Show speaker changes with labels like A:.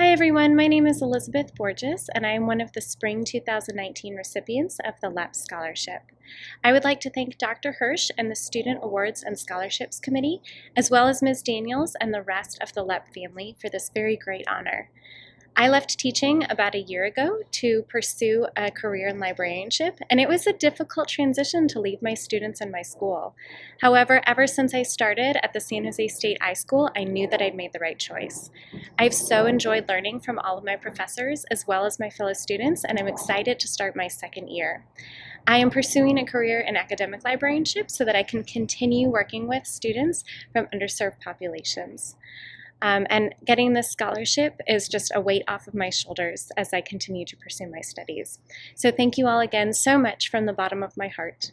A: Hi everyone, my name is Elizabeth Borges and I am one of the Spring 2019 recipients of the LEP Scholarship. I would like to thank Dr. Hirsh and the Student Awards and Scholarships Committee, as well as Ms. Daniels and the rest of the LEP family for this very great honor. I left teaching about a year ago to pursue a career in librarianship, and it was a difficult transition to leave my students and my school. However, ever since I started at the San Jose State iSchool, I knew that I'd made the right choice. I've so enjoyed learning from all of my professors as well as my fellow students, and I'm excited to start my second year. I am pursuing a career in academic librarianship so that I can continue working with students from underserved populations. Um, and getting this scholarship is just a weight off of my shoulders as I continue to pursue my studies. So thank you all again so much from the bottom of my heart.